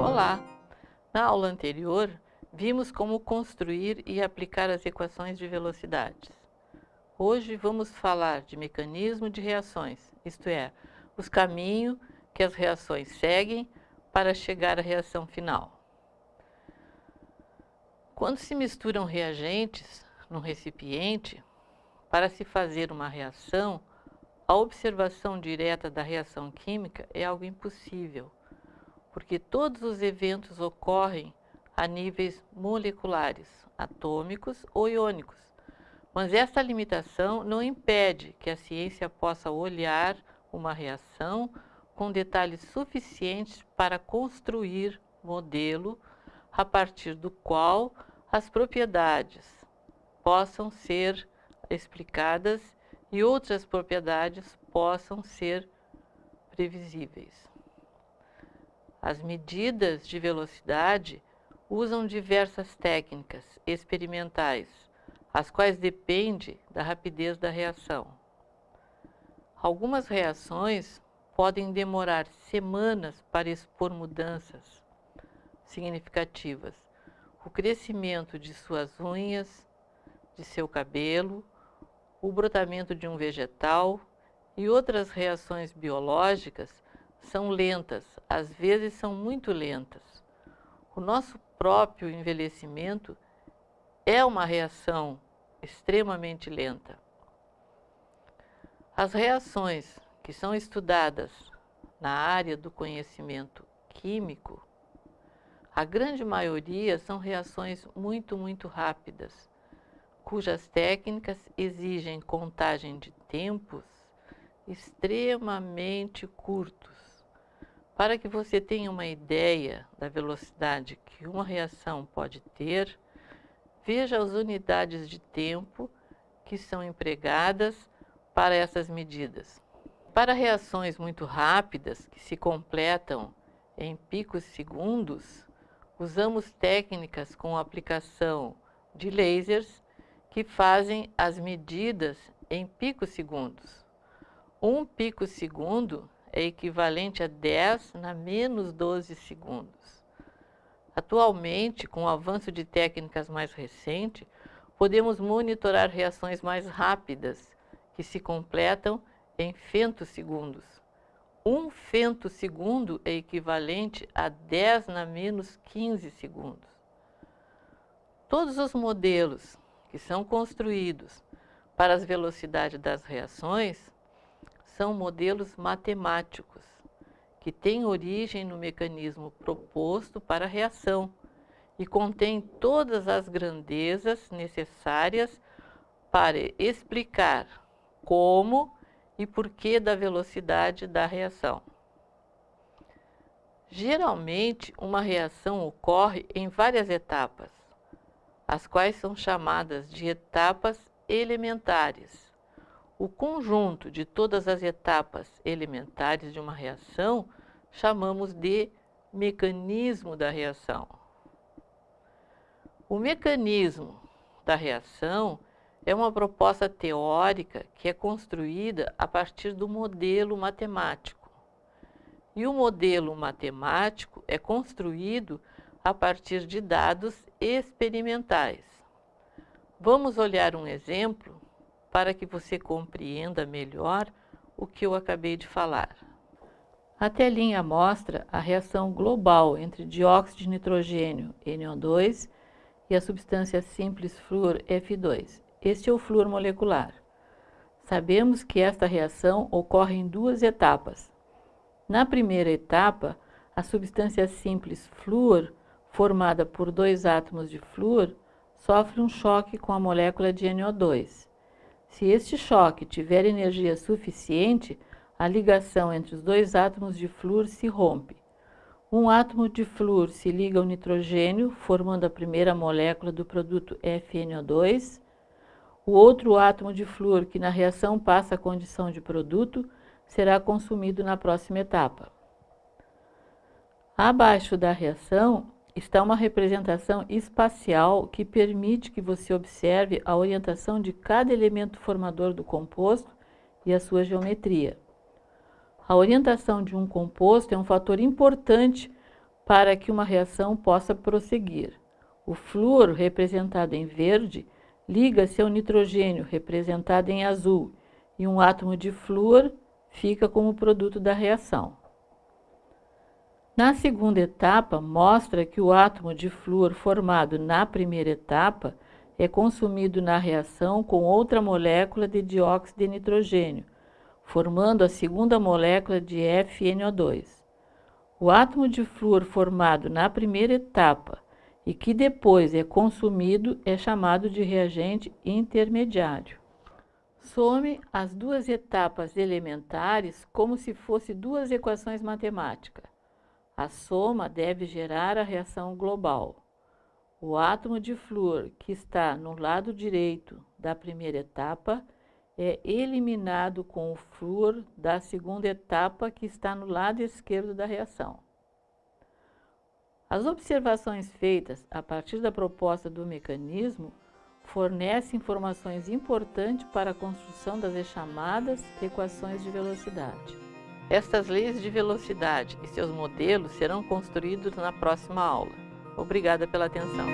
Olá! Na aula anterior, vimos como construir e aplicar as equações de velocidades. Hoje vamos falar de mecanismo de reações, isto é, os caminhos que as reações seguem para chegar à reação final. Quando se misturam reagentes num recipiente, para se fazer uma reação, a observação direta da reação química é algo impossível, porque todos os eventos ocorrem a níveis moleculares, atômicos ou iônicos. Mas essa limitação não impede que a ciência possa olhar uma reação com detalhes suficientes para construir modelo a partir do qual as propriedades possam ser explicadas e outras propriedades possam ser previsíveis. As medidas de velocidade usam diversas técnicas experimentais, as quais dependem da rapidez da reação. Algumas reações podem demorar semanas para expor mudanças significativas. O crescimento de suas unhas, de seu cabelo, o brotamento de um vegetal e outras reações biológicas são lentas, às vezes são muito lentas. O nosso próprio envelhecimento é uma reação extremamente lenta. As reações que são estudadas na área do conhecimento químico, a grande maioria são reações muito, muito rápidas, cujas técnicas exigem contagem de tempos extremamente curtos. Para que você tenha uma ideia da velocidade que uma reação pode ter, veja as unidades de tempo que são empregadas para essas medidas. Para reações muito rápidas, que se completam em picos segundos, usamos técnicas com aplicação de lasers que fazem as medidas em picos segundos. Um pico segundo é equivalente a 10 na menos 12 segundos. Atualmente, com o avanço de técnicas mais recentes, podemos monitorar reações mais rápidas, que se completam em femtosegundos. Um femtosegundo é equivalente a 10 na menos 15 segundos. Todos os modelos que são construídos para as velocidades das reações são modelos matemáticos, que têm origem no mecanismo proposto para a reação e contém todas as grandezas necessárias para explicar como e porquê da velocidade da reação. Geralmente, uma reação ocorre em várias etapas, as quais são chamadas de etapas elementares. O conjunto de todas as etapas elementares de uma reação chamamos de mecanismo da reação. O mecanismo da reação é uma proposta teórica que é construída a partir do modelo matemático. E o modelo matemático é construído a partir de dados experimentais. Vamos olhar um exemplo para que você compreenda melhor o que eu acabei de falar. A telinha mostra a reação global entre dióxido de nitrogênio, NO2, e a substância simples flúor F2. Este é o flúor molecular. Sabemos que esta reação ocorre em duas etapas. Na primeira etapa, a substância simples flúor, formada por dois átomos de flúor, sofre um choque com a molécula de NO2. Se este choque tiver energia suficiente, a ligação entre os dois átomos de flúor se rompe. Um átomo de flúor se liga ao nitrogênio, formando a primeira molécula do produto FNO2, o outro átomo de flúor que na reação passa a condição de produto será consumido na próxima etapa. Abaixo da reação está uma representação espacial que permite que você observe a orientação de cada elemento formador do composto e a sua geometria. A orientação de um composto é um fator importante para que uma reação possa prosseguir. O flúor, representado em verde, liga-se ao nitrogênio, representado em azul, e um átomo de flúor fica como produto da reação. Na segunda etapa, mostra que o átomo de flúor formado na primeira etapa é consumido na reação com outra molécula de dióxido de nitrogênio, formando a segunda molécula de FNO2. O átomo de flúor formado na primeira etapa e que depois é consumido é chamado de reagente intermediário. Some as duas etapas elementares como se fossem duas equações matemáticas. A soma deve gerar a reação global. O átomo de flúor que está no lado direito da primeira etapa é eliminado com o flúor da segunda etapa que está no lado esquerdo da reação. As observações feitas a partir da proposta do mecanismo fornecem informações importantes para a construção das chamadas equações de velocidade. Estas leis de velocidade e seus modelos serão construídos na próxima aula. Obrigada pela atenção.